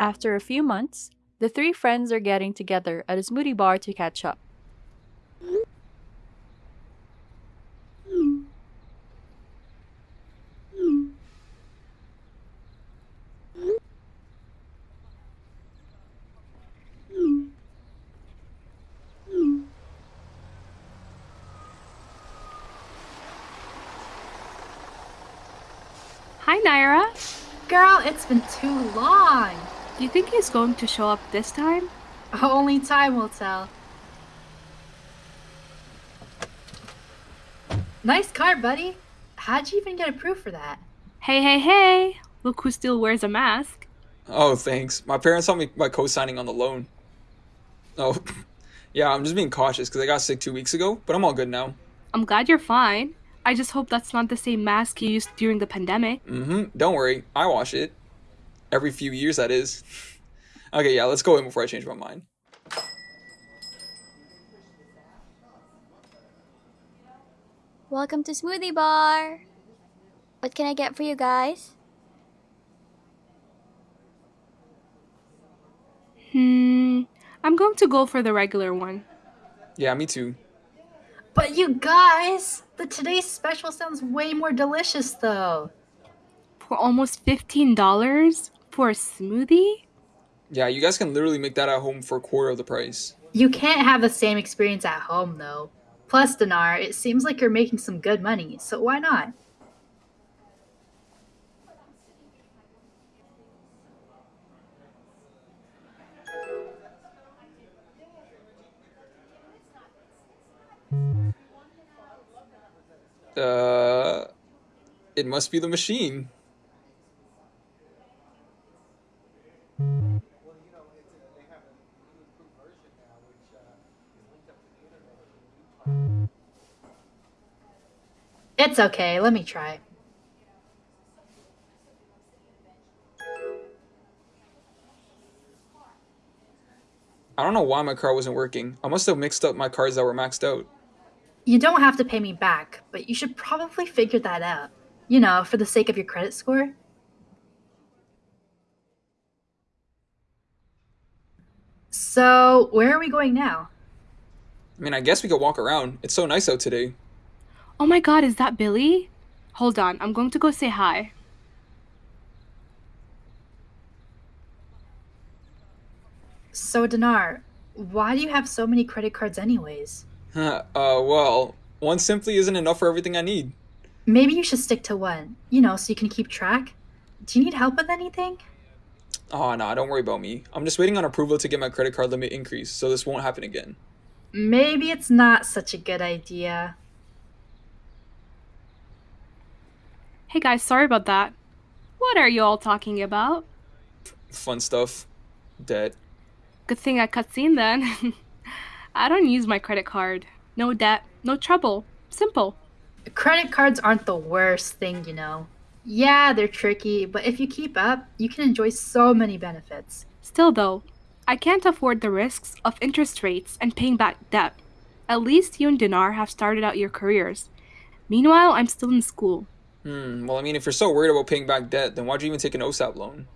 After a few months, the three friends are getting together at a smoothie bar to catch up. Hi, Naira. Girl, it's been too long. Do you think he's going to show up this time? Only time will tell. Nice car, buddy. How'd you even get approved for that? Hey, hey, hey! Look who still wears a mask. Oh, thanks. My parents helped me by co-signing on the loan. Oh, yeah, I'm just being cautious because I got sick two weeks ago, but I'm all good now. I'm glad you're fine. I just hope that's not the same mask you used during the pandemic. Mm-hmm. Don't worry, I wash it. Every few years, that is. okay, yeah, let's go in before I change my mind. Welcome to Smoothie Bar. What can I get for you guys? Hmm. I'm going to go for the regular one. Yeah, me too. But you guys, the today's special sounds way more delicious though. For almost $15 for a smoothie? Yeah, you guys can literally make that at home for a quarter of the price. You can't have the same experience at home though. Plus, Dinar, it seems like you're making some good money, so why not? Uh, it must be the machine. Okay, let me try. I don't know why my car wasn't working. I must have mixed up my cards that were maxed out. You don't have to pay me back, but you should probably figure that out. You know, for the sake of your credit score. So, where are we going now? I mean, I guess we could walk around. It's so nice out today. Oh my god, is that Billy? Hold on, I'm going to go say hi. So, Dinar, why do you have so many credit cards, anyways? uh, well, one simply isn't enough for everything I need. Maybe you should stick to one, you know, so you can keep track. Do you need help with anything? Oh, nah, don't worry about me. I'm just waiting on approval to get my credit card limit increased, so this won't happen again. Maybe it's not such a good idea. Hey guys, sorry about that. What are you all talking about? Fun stuff. Debt. Good thing I cutscene then. I don't use my credit card. No debt, no trouble. Simple. Credit cards aren't the worst thing, you know. Yeah, they're tricky, but if you keep up, you can enjoy so many benefits. Still though, I can't afford the risks of interest rates and paying back debt. At least you and Dinar have started out your careers. Meanwhile, I'm still in school. Hmm, well, I mean, if you're so worried about paying back debt, then why'd you even take an OSAP loan?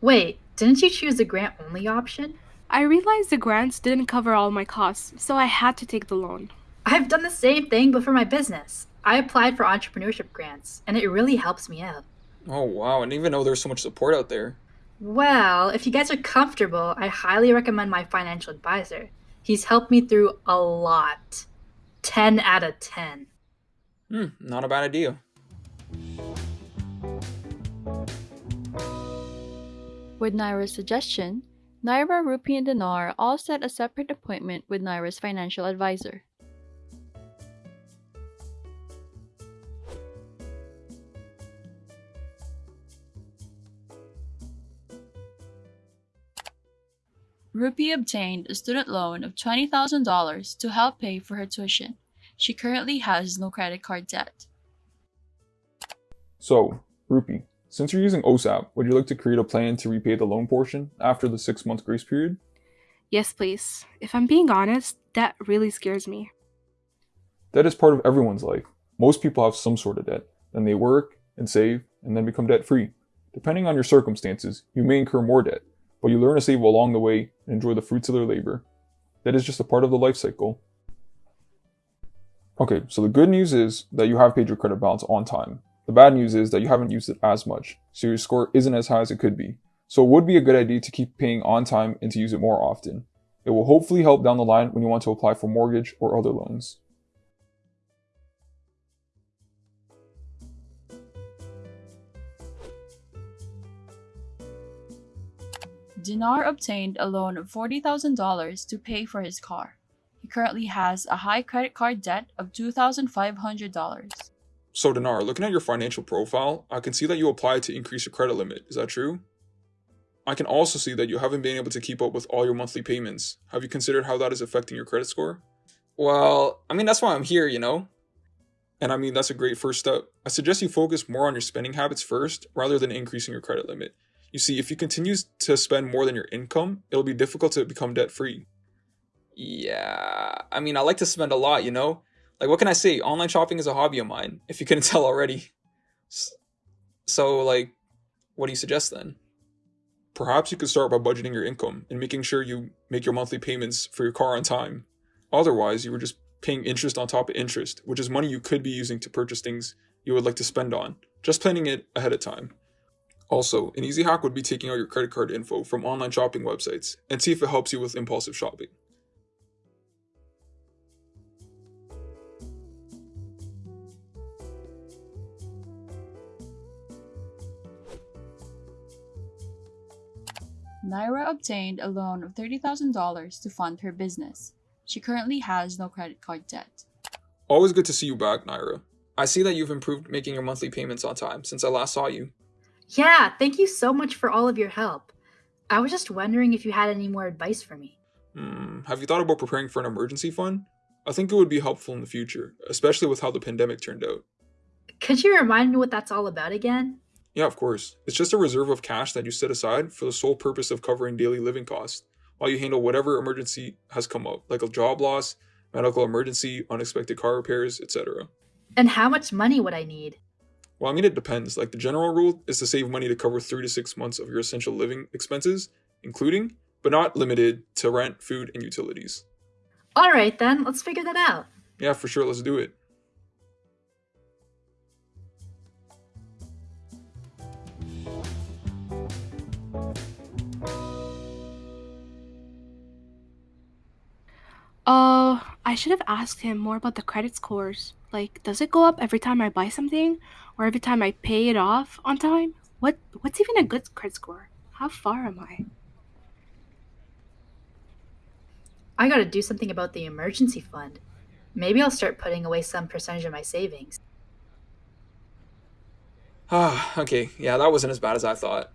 Wait, didn't you choose the grant only option? I realized the grants didn't cover all my costs, so I had to take the loan. I've done the same thing, but for my business. I applied for entrepreneurship grants, and it really helps me out. Oh, wow, I didn't even know there was so much support out there. Well, if you guys are comfortable, I highly recommend my financial advisor. He's helped me through a lot. 10 out of 10. Hmm, not a bad idea. With Naira's suggestion, Naira, Rupi, and Dinar all set a separate appointment with Naira's financial advisor. Rupi obtained a student loan of $20,000 to help pay for her tuition. She currently has no credit card debt. So, Rupi, since you're using OSAP, would you like to create a plan to repay the loan portion after the six month grace period? Yes, please. If I'm being honest, that really scares me. Debt is part of everyone's life. Most people have some sort of debt. Then they work and save and then become debt free. Depending on your circumstances, you may incur more debt. but you learn to save along the way and enjoy the fruits of their labor. That is just a part of the life cycle. Okay, so the good news is that you have paid your credit balance on time. The bad news is that you haven't used it as much, so your score isn't as high as it could be. So it would be a good idea to keep paying on time and to use it more often. It will hopefully help down the line when you want to apply for mortgage or other loans. Dinar obtained a loan of $40,000 to pay for his car. He currently has a high credit card debt of $2,500. So, Dinar, looking at your financial profile, I can see that you applied to increase your credit limit. Is that true? I can also see that you haven't been able to keep up with all your monthly payments. Have you considered how that is affecting your credit score? Well, I mean, that's why I'm here, you know? And I mean, that's a great first step. I suggest you focus more on your spending habits first rather than increasing your credit limit. You see, if you continue to spend more than your income, it'll be difficult to become debt free. Yeah, I mean, I like to spend a lot, you know? Like, what can I say? Online shopping is a hobby of mine, if you couldn't tell already. So, like, what do you suggest then? Perhaps you could start by budgeting your income and making sure you make your monthly payments for your car on time. Otherwise, you were just paying interest on top of interest, which is money you could be using to purchase things you would like to spend on, just planning it ahead of time. Also, an easy hack would be taking out your credit card info from online shopping websites and see if it helps you with impulsive shopping. Naira obtained a loan of $30,000 to fund her business. She currently has no credit card debt. Always good to see you back, Naira. I see that you've improved making your monthly payments on time since I last saw you. Yeah, thank you so much for all of your help. I was just wondering if you had any more advice for me. Hmm, have you thought about preparing for an emergency fund? I think it would be helpful in the future, especially with how the pandemic turned out. Could you remind me what that's all about again? Yeah, of course. It's just a reserve of cash that you set aside for the sole purpose of covering daily living costs while you handle whatever emergency has come up, like a job loss, medical emergency, unexpected car repairs, etc. And how much money would I need? Well, I mean, it depends. Like, the general rule is to save money to cover three to six months of your essential living expenses, including, but not limited to rent, food, and utilities. All right, then, let's figure that out. Yeah, for sure, let's do it. Uh, I should have asked him more about the credit scores. Like, does it go up every time I buy something, or every time I pay it off on time? What What's even a good credit score? How far am I? I gotta do something about the emergency fund. Maybe I'll start putting away some percentage of my savings. Ah, okay, yeah, that wasn't as bad as I thought.